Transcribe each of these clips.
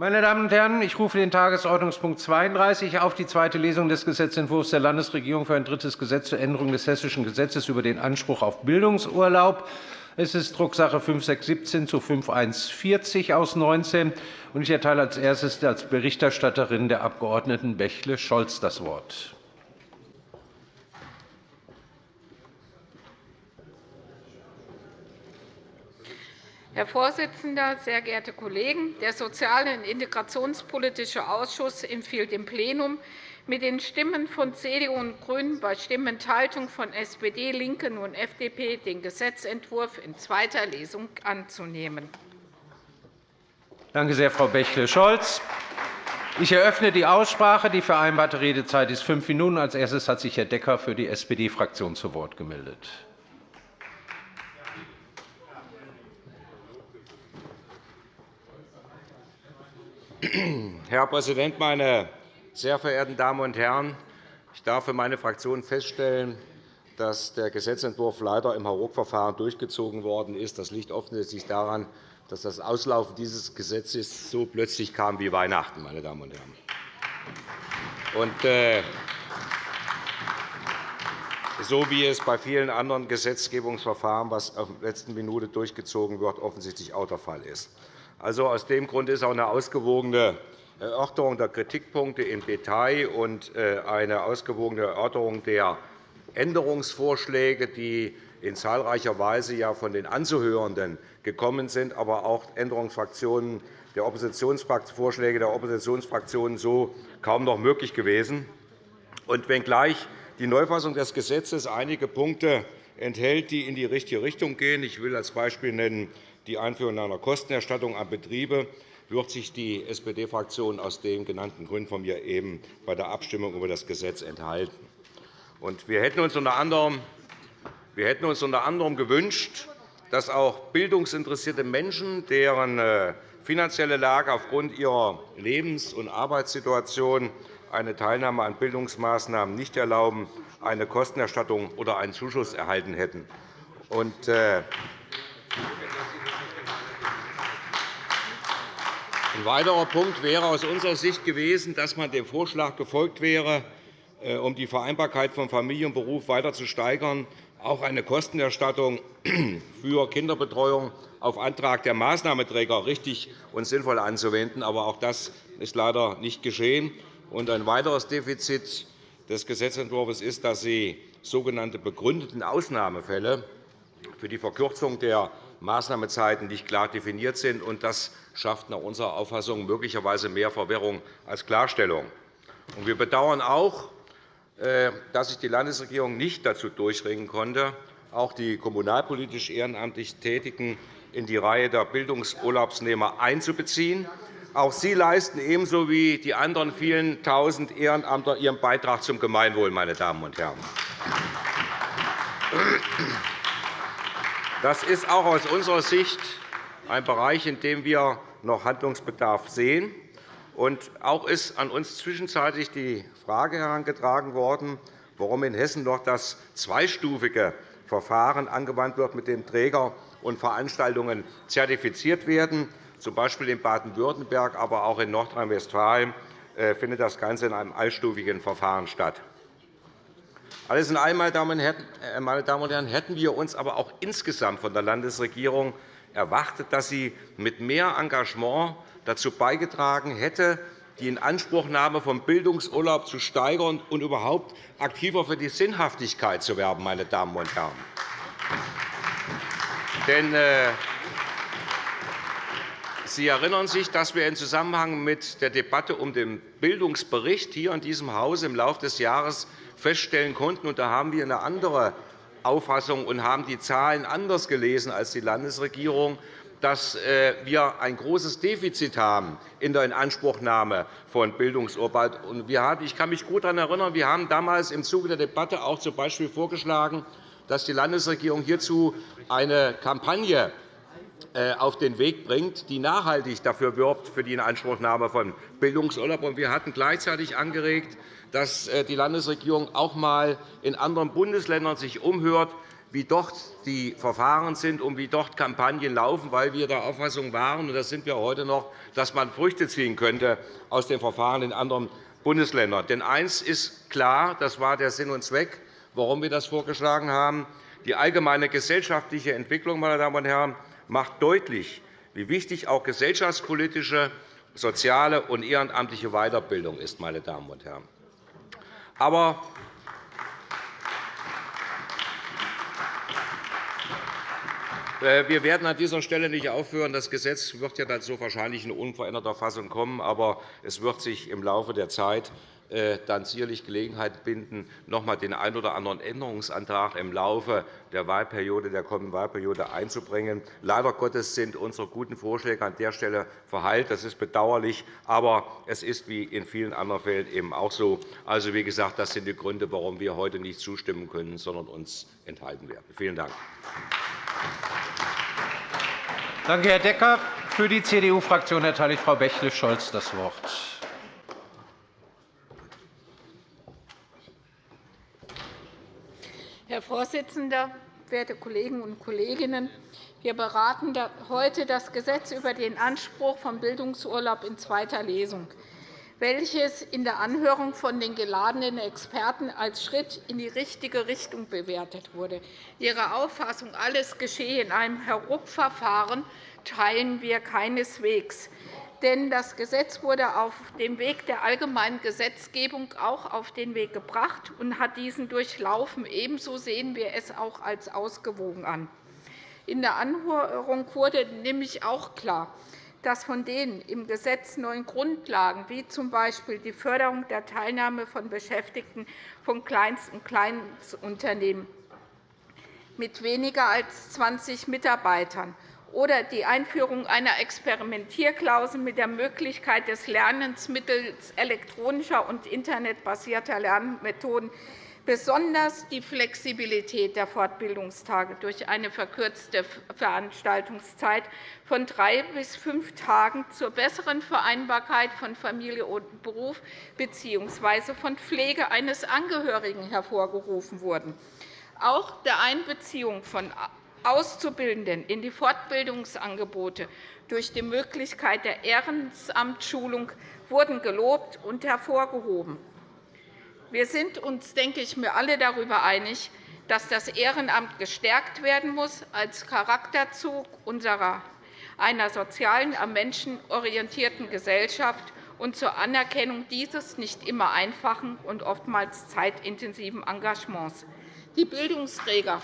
Meine Damen und Herren, ich rufe den Tagesordnungspunkt 32 auf die zweite Lesung des Gesetzentwurfs der Landesregierung für ein drittes Gesetz zur Änderung des Hessischen Gesetzes über den Anspruch auf Bildungsurlaub. Es ist Drucksache 5617 zu 5140 aus 19. Ich erteile als erstes als Berichterstatterin der Abg. Bächle-Scholz das Wort. Herr Vorsitzender, sehr geehrte Kollegen! Der Sozial- und Integrationspolitische Ausschuss empfiehlt dem Plenum mit den Stimmen von CDU und GRÜNEN bei Stimmenthaltung von SPD, LINKEN und FDP den Gesetzentwurf in zweiter Lesung anzunehmen. Danke sehr, Frau Bächle-Scholz. Ich eröffne die Aussprache. Die vereinbarte Redezeit ist fünf Minuten. Als erstes hat sich Herr Decker für die SPD-Fraktion zu Wort gemeldet. Herr Präsident, meine sehr verehrten Damen und Herren! Ich darf für meine Fraktion feststellen, dass der Gesetzentwurf leider im Hauruck-Verfahren durchgezogen worden ist. Das liegt offensichtlich daran, dass das Auslaufen dieses Gesetzes so plötzlich kam wie Weihnachten. Meine Damen und Herren. Und, äh, so wie es bei vielen anderen Gesetzgebungsverfahren, was auf der letzten Minute durchgezogen wird, offensichtlich auch der Fall ist. Also, aus dem Grund ist auch eine ausgewogene Erörterung der Kritikpunkte im Detail und äh, eine ausgewogene Erörterung der Änderungsvorschläge, die in zahlreicher Weise ja von den Anzuhörenden gekommen sind, aber auch Oppositionsvorschläge der Oppositionsfraktionen so kaum noch möglich gewesen. Und wenngleich die Neufassung des Gesetzes einige Punkte enthält, die in die richtige Richtung gehen, ich will als Beispiel nennen die Einführung einer Kostenerstattung an Betriebe wird sich die SPD-Fraktion aus den genannten Gründen von mir eben bei der Abstimmung über das Gesetz enthalten. Wir hätten uns unter anderem gewünscht, dass auch bildungsinteressierte Menschen, deren äh, finanzielle Lage aufgrund ihrer Lebens- und Arbeitssituation eine Teilnahme an Bildungsmaßnahmen nicht erlauben, eine Kostenerstattung oder einen Zuschuss erhalten hätten. Ein weiterer Punkt wäre aus unserer Sicht gewesen, dass man dem Vorschlag gefolgt wäre, äh, um die Vereinbarkeit von Familie und Beruf weiter zu steigern, auch eine Kostenerstattung für Kinderbetreuung auf Antrag der Maßnahmeträger richtig und sinnvoll anzuwenden. Aber auch das ist leider nicht geschehen. ein weiteres Defizit des Gesetzentwurfs ist, dass Sie sogenannte begründeten Ausnahmefälle für die Verkürzung der Maßnahmezeiten nicht klar definiert sind. Das schafft nach unserer Auffassung möglicherweise mehr Verwirrung als Klarstellung. Wir bedauern auch, äh, dass sich die Landesregierung nicht dazu durchringen konnte, auch die kommunalpolitisch ehrenamtlich Tätigen in die Reihe der Bildungsurlaubsnehmer einzubeziehen. Auch sie leisten ebenso wie die anderen vielen Tausend Ehrenamtler ihren Beitrag zum Gemeinwohl. Meine Damen und Herren. Das ist auch aus unserer Sicht ein Bereich, in dem wir noch Handlungsbedarf sehen. Und auch ist an uns zwischenzeitlich die Frage herangetragen worden, warum in Hessen noch das zweistufige Verfahren angewandt wird, mit dem Träger und Veranstaltungen zertifiziert werden. Z. B. in Baden-Württemberg, aber auch in Nordrhein-Westfalen äh, findet das Ganze in einem allstufigen Verfahren statt. Alles in allem, meine Damen und Herren, hätten wir uns aber auch insgesamt von der Landesregierung erwartet, dass sie mit mehr Engagement dazu beigetragen hätte, die Inanspruchnahme von Bildungsurlaub zu steigern und überhaupt aktiver für die Sinnhaftigkeit zu werben. Meine Damen und Herren. Denn, äh, Sie erinnern sich, dass wir im Zusammenhang mit der Debatte um den Bildungsbericht hier in diesem Hause im Laufe des Jahres feststellen konnten, und da haben wir eine andere Auffassung und haben die Zahlen anders gelesen als die Landesregierung, dass äh, wir ein großes Defizit haben in der Inanspruchnahme von Bildungsurlaub. Ich kann mich gut daran erinnern, wir haben damals im Zuge der Debatte auch z.B. vorgeschlagen, dass die Landesregierung hierzu eine Kampagne auf den Weg bringt, die nachhaltig dafür wirbt für die Inanspruchnahme von Bildungsurlaub. Wir hatten gleichzeitig angeregt, dass äh, die Landesregierung auch einmal in anderen Bundesländern sich umhört, wie dort die Verfahren sind und wie dort Kampagnen laufen, weil wir der Auffassung waren, und das sind wir heute noch, dass man Früchte ziehen könnte aus den Verfahren in anderen Bundesländern. Denn eines ist klar, das war der Sinn und Zweck, warum wir das vorgeschlagen haben. Die allgemeine gesellschaftliche Entwicklung meine Damen und Herren, macht deutlich, wie wichtig auch gesellschaftspolitische, soziale und ehrenamtliche Weiterbildung ist. Meine Damen und Herren. Aber Äh, wir werden an dieser Stelle nicht aufhören. Das Gesetz wird ja dann so wahrscheinlich in unveränderter Fassung kommen. Aber es wird sich im Laufe der Zeit dann sicherlich Gelegenheit binden, noch einmal den einen oder anderen Änderungsantrag im Laufe der Wahlperiode, der kommenden Wahlperiode einzubringen. Leider Gottes sind unsere guten Vorschläge an der Stelle verheilt. Das ist bedauerlich, aber es ist wie in vielen anderen Fällen eben auch so. Also, wie gesagt, das sind die Gründe, warum wir heute nicht zustimmen können, sondern uns enthalten werden. Vielen Dank. Danke, Herr Decker. Für die CDU-Fraktion erteile ich Frau Bächle-Scholz das Wort. Herr Vorsitzender, werte Kolleginnen und Kollegen! Wir beraten heute das Gesetz über den Anspruch von Bildungsurlaub in zweiter Lesung welches in der Anhörung von den geladenen Experten als Schritt in die richtige Richtung bewertet wurde. Ihre Auffassung, alles geschehe in einem Herupverfahren, teilen wir keineswegs. Denn das Gesetz wurde auf dem Weg der allgemeinen Gesetzgebung auch auf den Weg gebracht und hat diesen durchlaufen. Ebenso sehen wir es auch als ausgewogen an. In der Anhörung wurde nämlich auch klar, dass von den im Gesetz neuen Grundlagen, wie z. B. die Förderung der Teilnahme von Beschäftigten von Kleinst- und Kleinstunternehmen mit weniger als 20 Mitarbeitern oder die Einführung einer Experimentierklausel mit der Möglichkeit des Lernens mittels elektronischer und internetbasierter Lernmethoden besonders die Flexibilität der Fortbildungstage durch eine verkürzte Veranstaltungszeit von drei bis fünf Tagen zur besseren Vereinbarkeit von Familie und Beruf bzw. von Pflege eines Angehörigen hervorgerufen wurden. Auch der Einbeziehung von Auszubildenden in die Fortbildungsangebote durch die Möglichkeit der Ehrenamtsschulung wurden gelobt und hervorgehoben. Wir sind uns, denke ich, mir alle darüber einig, dass das Ehrenamt gestärkt werden muss als Charakterzug unserer einer sozialen, am Menschen orientierten Gesellschaft und zur Anerkennung dieses nicht immer einfachen und oftmals zeitintensiven Engagements. Die Bildungsträger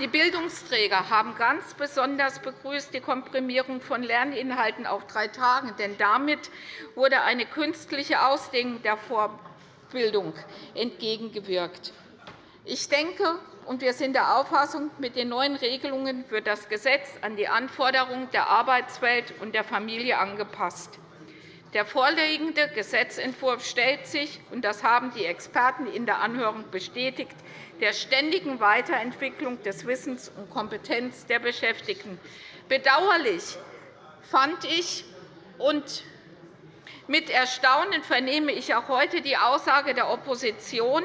Die Bildungsträger haben ganz besonders begrüßt die Komprimierung von Lerninhalten auf drei Tage, denn damit wurde eine künstliche Ausdehnung der Vorbildung entgegengewirkt. Ich denke, und wir sind der Auffassung, mit den neuen Regelungen wird das Gesetz an die Anforderungen der Arbeitswelt und der Familie angepasst. Der vorliegende Gesetzentwurf stellt sich, und das haben die Experten in der Anhörung bestätigt, der ständigen Weiterentwicklung des Wissens und Kompetenz der Beschäftigten. Bedauerlich fand ich und mit Erstaunen vernehme ich auch heute die Aussage der Opposition,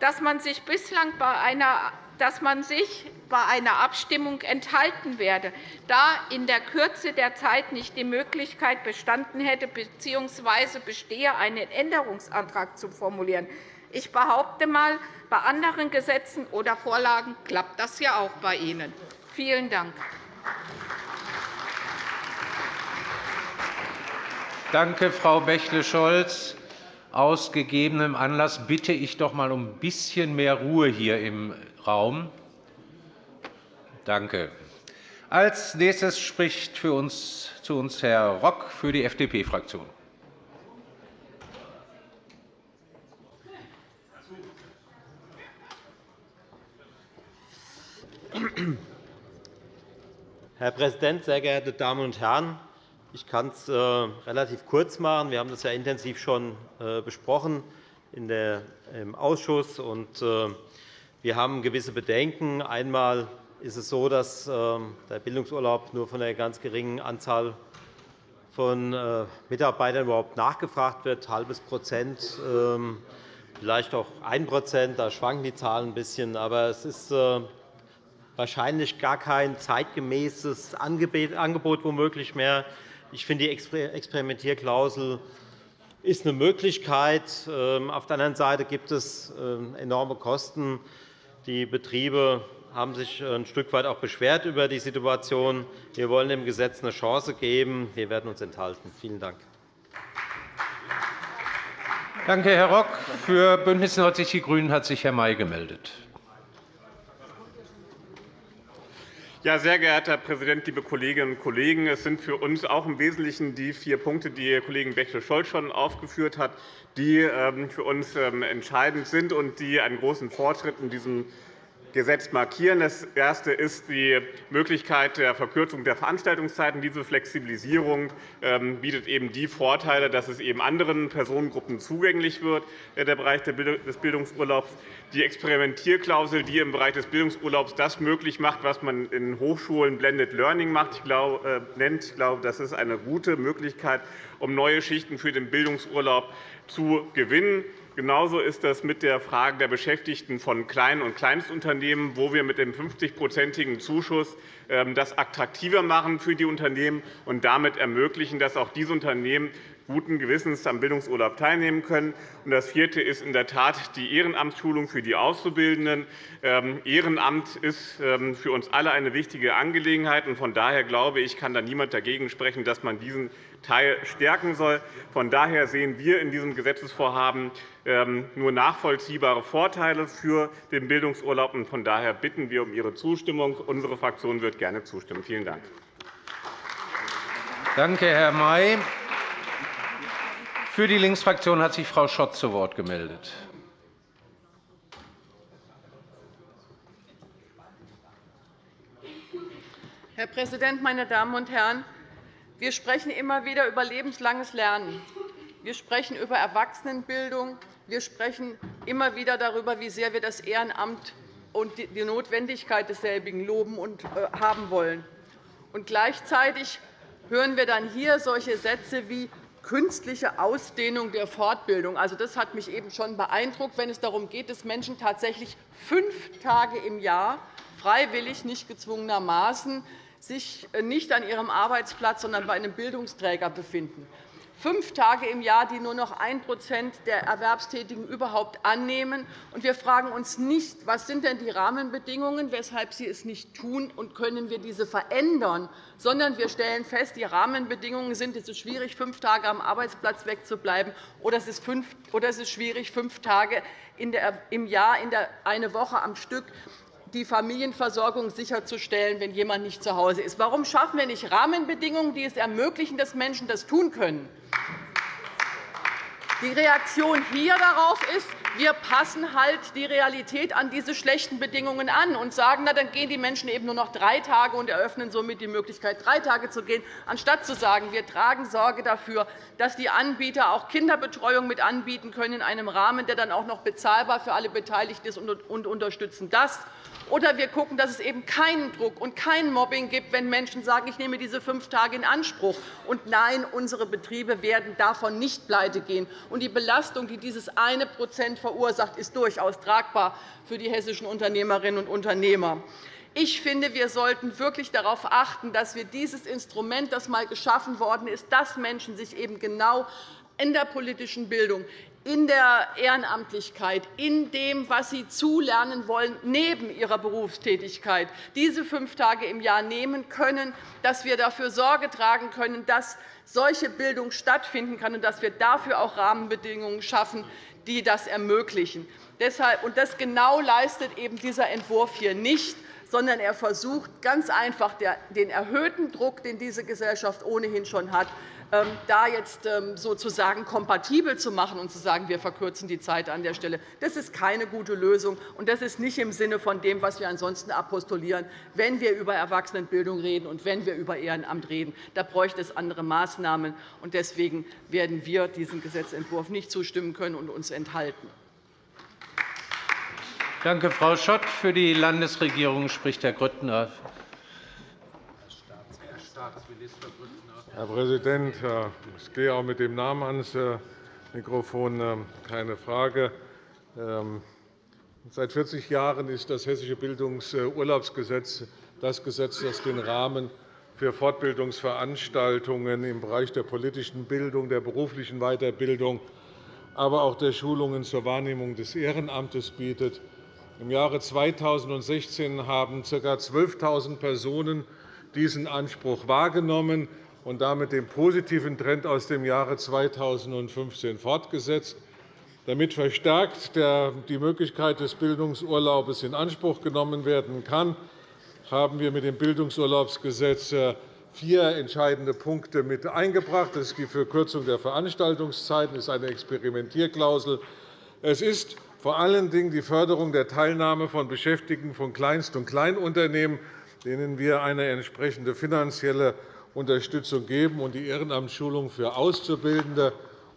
dass man sich bislang bei einer dass man sich bei einer Abstimmung enthalten werde, da in der Kürze der Zeit nicht die Möglichkeit bestanden hätte bzw. bestehe, einen Änderungsantrag zu formulieren. Ich behaupte einmal, bei anderen Gesetzen oder Vorlagen klappt das ja auch bei Ihnen. Vielen Dank. Danke, Frau Bächle-Scholz. Aus gegebenem Anlass bitte ich doch einmal um ein bisschen mehr Ruhe hier im Raum. Danke. Als nächstes spricht für uns, zu uns Herr Rock für die FDP-Fraktion. Herr Präsident, sehr geehrte Damen und Herren! Ich kann es äh, relativ kurz machen. Wir haben das ja intensiv schon äh, besprochen im Ausschuss. Und, äh, wir haben gewisse Bedenken. Einmal ist es so, dass der Bildungsurlaub nur von einer ganz geringen Anzahl von Mitarbeitern überhaupt nachgefragt wird, halbes Prozent. Ähm, vielleicht auch 1% Da schwanken die Zahlen ein bisschen. Aber es ist wahrscheinlich gar kein zeitgemäßes Angebot womöglich mehr. Ich finde, die Experimentierklausel ist eine Möglichkeit. Ähm, auf der anderen Seite gibt es ähm, enorme Kosten. Die Betriebe haben sich ein Stück weit auch beschwert über die Situation. Wir wollen dem Gesetz eine Chance geben. Wir werden uns enthalten. Vielen Dank. Danke, Herr Rock. Für BÜNDNIS 90 die GRÜNEN hat sich Herr May gemeldet. Ja, sehr geehrter Herr Präsident, liebe Kolleginnen und Kollegen! Es sind für uns auch im Wesentlichen die vier Punkte, die Ihr Kollege Bechtel-Scholz schon aufgeführt hat, die ähm, für uns ähm, entscheidend sind und die einen großen Fortschritt in diesem Gesetz markieren. Das erste ist die Möglichkeit der Verkürzung der Veranstaltungszeiten. Diese Flexibilisierung ähm, bietet eben die Vorteile, dass es eben anderen Personengruppen zugänglich wird, äh, der Bereich des Bildungsurlaubs. Die Experimentierklausel, die im Bereich des Bildungsurlaubs das möglich macht, was man in Hochschulen Blended Learning macht, ich glaube, äh, nennt. Ich glaube, das ist eine gute Möglichkeit, um neue Schichten für den Bildungsurlaub zu gewinnen. Genauso ist das mit der Frage der Beschäftigten von Klein- und Kleinstunternehmen, wo wir mit dem 50-prozentigen Zuschuss ähm, das attraktiver machen für die Unternehmen und damit ermöglichen, dass auch diese Unternehmen guten Gewissens am Bildungsurlaub teilnehmen können. Das vierte ist in der Tat die Ehrenamtsschulung für die Auszubildenden. Ähm, Ehrenamt ist ähm, für uns alle eine wichtige Angelegenheit. Von daher glaube ich, kann da niemand dagegen sprechen, dass man diesen Teil stärken soll. Von daher sehen wir in diesem Gesetzesvorhaben ähm, nur nachvollziehbare Vorteile für den Bildungsurlaub. Von daher bitten wir um Ihre Zustimmung. Unsere Fraktion wird gerne zustimmen. Vielen Dank. Danke, Herr May. Für die Linksfraktion hat sich Frau Schott zu Wort gemeldet. Herr Präsident, meine Damen und Herren! Wir sprechen immer wieder über lebenslanges Lernen. Wir sprechen über Erwachsenenbildung. Wir sprechen immer wieder darüber, wie sehr wir das Ehrenamt und die Notwendigkeit desselbigen loben und äh, haben wollen. Und gleichzeitig hören wir dann hier solche Sätze wie künstliche Ausdehnung der Fortbildung. Also, das hat mich eben schon beeindruckt, wenn es darum geht, dass Menschen tatsächlich fünf Tage im Jahr freiwillig, nicht gezwungenermaßen, sich nicht an ihrem Arbeitsplatz, sondern bei einem Bildungsträger befinden fünf Tage im Jahr, die nur noch 1% der Erwerbstätigen überhaupt annehmen. wir fragen uns nicht, was sind denn die Rahmenbedingungen, weshalb sie es nicht tun, und können wir diese verändern, sondern wir stellen fest, die Rahmenbedingungen sind, es ist schwierig, fünf Tage am Arbeitsplatz wegzubleiben, oder es ist schwierig, fünf Tage im Jahr, eine Woche am Stück die Familienversorgung sicherzustellen, wenn jemand nicht zu Hause ist. Warum schaffen wir nicht Rahmenbedingungen, die es ermöglichen, dass Menschen das tun können? Die Reaktion hier darauf ist, wir passen halt die Realität an diese schlechten Bedingungen an und sagen, na, dann gehen die Menschen eben nur noch drei Tage und eröffnen somit die Möglichkeit, drei Tage zu gehen, anstatt zu sagen, wir tragen Sorge dafür, dass die Anbieter auch Kinderbetreuung mit anbieten können in einem Rahmen, der dann auch noch bezahlbar für alle Beteiligten ist, und unterstützen das. Oder wir schauen, dass es eben keinen Druck und kein Mobbing gibt, wenn Menschen sagen, ich nehme diese fünf Tage in Anspruch. Und nein, unsere Betriebe werden davon nicht pleitegehen. Und die Belastung, die dieses eine Prozent verursacht, ist durchaus tragbar für die hessischen Unternehmerinnen und Unternehmer. Ich finde, wir sollten wirklich darauf achten, dass wir dieses Instrument, das einmal geschaffen worden ist, dass Menschen sich eben genau in der politischen Bildung, in der Ehrenamtlichkeit, in dem, was sie zulernen wollen, neben ihrer Berufstätigkeit, diese fünf Tage im Jahr nehmen können, dass wir dafür Sorge tragen können, dass solche Bildung stattfinden kann und dass wir dafür auch Rahmenbedingungen schaffen, die das ermöglichen. Und das genau leistet eben dieser Entwurf hier nicht sondern er versucht ganz einfach den erhöhten Druck, den diese Gesellschaft ohnehin schon hat, da jetzt ähm, sozusagen kompatibel zu machen und zu sagen, wir verkürzen die Zeit an der Stelle. Das ist keine gute Lösung, und das ist nicht im Sinne von dem, was wir ansonsten apostulieren, wenn wir über Erwachsenenbildung reden und wenn wir über Ehrenamt reden. Da bräuchte es andere Maßnahmen. Deswegen werden wir diesem Gesetzentwurf nicht zustimmen können und uns enthalten. Danke, Frau Schott. Für die Landesregierung spricht Herr Grüttner. Herr Präsident, ich gehe auch mit dem Namen ans äh, Mikrofon. Ähm, keine Frage. Ähm, seit 40 Jahren ist das Hessische Bildungsurlaubsgesetz das Gesetz, das den Rahmen für Fortbildungsveranstaltungen im Bereich der politischen Bildung, der beruflichen Weiterbildung, aber auch der Schulungen zur Wahrnehmung des Ehrenamtes bietet. Im Jahre 2016 haben ca. 12.000 Personen diesen Anspruch wahrgenommen und damit den positiven Trend aus dem Jahre 2015 fortgesetzt. Damit verstärkt die Möglichkeit des Bildungsurlaubs in Anspruch genommen werden kann, haben wir mit dem Bildungsurlaubsgesetz äh, vier entscheidende Punkte mit eingebracht. Das ist die Verkürzung der Veranstaltungszeiten, das ist eine Experimentierklausel. Es ist vor allen Dingen die Förderung der Teilnahme von Beschäftigten von Kleinst- und Kleinunternehmen, denen wir eine entsprechende finanzielle Unterstützung geben, und die Ehrenamtsschulung für Auszubildende.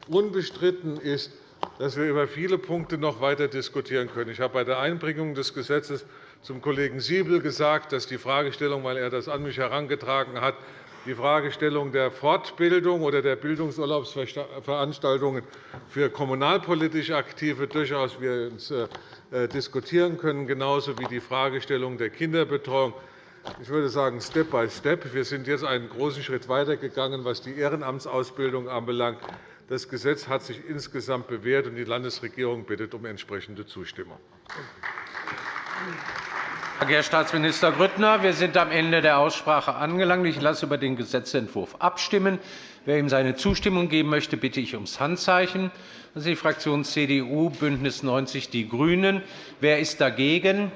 Unbestritten ist, dass wir über viele Punkte noch weiter diskutieren können. Ich habe bei der Einbringung des Gesetzes zum Kollegen Siebel gesagt, dass die Fragestellung, weil er das an mich herangetragen hat, die Fragestellung der Fortbildung oder der Bildungsurlaubsveranstaltungen für kommunalpolitisch Aktive durchaus wir uns äh, diskutieren können, genauso wie die Fragestellung der Kinderbetreuung. Ich würde sagen, Step by Step. Wir sind jetzt einen großen Schritt weitergegangen, was die Ehrenamtsausbildung anbelangt. Das Gesetz hat sich insgesamt bewährt, und die Landesregierung bittet um entsprechende Zustimmung. Danke, Herr Staatsminister Grüttner. Wir sind am Ende der Aussprache angelangt. Ich lasse über den Gesetzentwurf abstimmen. Wer ihm seine Zustimmung geben möchte, bitte ich ums Handzeichen. Das ist die Fraktion CDU, BÜNDNIS 90 die GRÜNEN. Wer ist dagegen?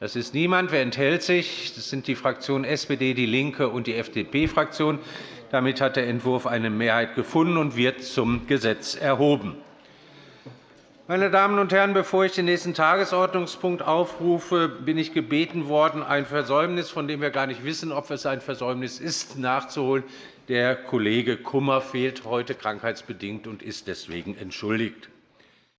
Das ist niemand. Wer enthält sich? Das sind die Fraktionen SPD, DIE LINKE und die FDP-Fraktion. Damit hat der Entwurf eine Mehrheit gefunden und wird zum Gesetz erhoben. Meine Damen und Herren, bevor ich den nächsten Tagesordnungspunkt aufrufe, bin ich gebeten worden, ein Versäumnis, von dem wir gar nicht wissen, ob es ein Versäumnis ist, nachzuholen. Der Kollege Kummer fehlt heute krankheitsbedingt und ist deswegen entschuldigt.